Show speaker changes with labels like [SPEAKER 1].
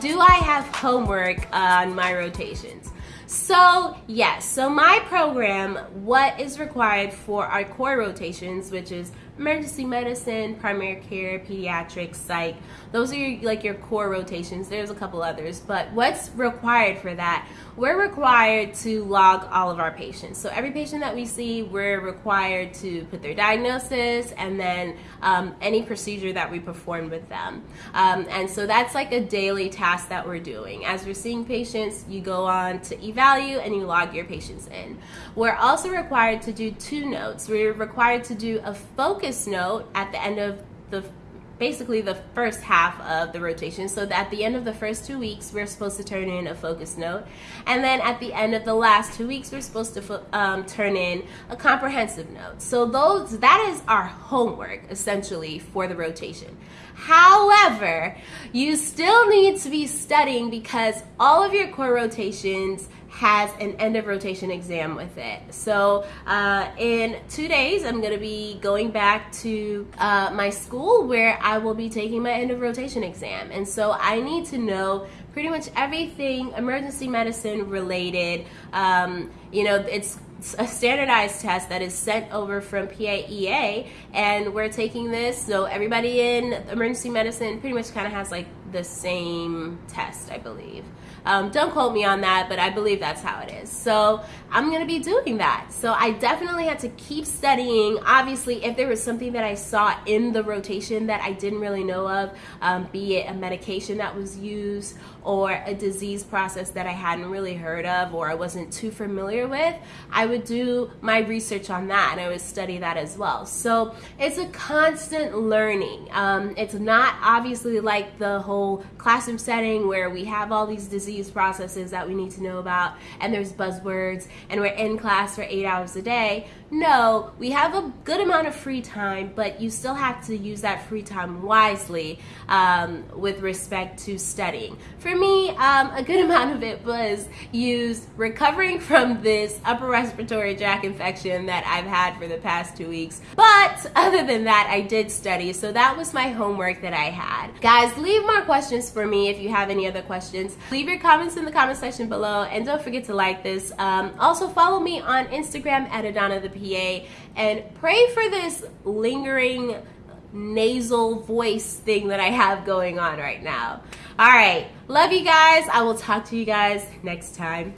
[SPEAKER 1] do I have homework on my rotations? So yes, so my program, what is required for our core rotations, which is emergency medicine, primary care, pediatrics, psych. Those are your, like your core rotations. There's a couple others, but what's required for that? We're required to log all of our patients. So every patient that we see, we're required to put their diagnosis and then um, any procedure that we perform with them. Um, and so that's like a daily task that we're doing. As we're seeing patients, you go on to eValue and you log your patients in. We're also required to do two notes. We're required to do a focus note at the end of the basically the first half of the rotation. So at the end of the first two weeks, we're supposed to turn in a focus note. And then at the end of the last two weeks, we're supposed to um, turn in a comprehensive note. So those that is our homework essentially for the rotation. However, you still need to be studying because all of your core rotations has an end of rotation exam with it. So uh, in two days, I'm going to be going back to uh, my school where I will be taking my end of rotation exam. And so I need to know pretty much everything emergency medicine related. Um, you know, it's a standardized test that is sent over from PAEA and we're taking this so everybody in emergency medicine pretty much kind of has like the same test I believe um, don't quote me on that, but I believe that's how it is. So I'm to be doing that. So I definitely had to keep studying. Obviously, if there was something that I saw in the rotation that I didn't really know of, um, be it a medication that was used or a disease process that I hadn't really heard of or I wasn't too familiar with, I would do my research on that and I would study that as well. So it's a constant learning. Um, it's not obviously like the whole classroom setting where we have all these disease processes that we need to know about and there's buzzwords and we're in class for eight hours a day. No, we have a good amount of free time, but you still have to use that free time wisely um, with respect to studying. For me, um, a good amount of it was used recovering from this upper respiratory tract infection that I've had for the past two weeks. But other than that, I did study, so that was my homework that I had. Guys, leave more questions for me if you have any other questions. Leave your comments in the comment section below and don't forget to like this. Um, also follow me on Instagram at Adana the PA and pray for this lingering nasal voice thing that I have going on right now. All right, love you guys. I will talk to you guys next time.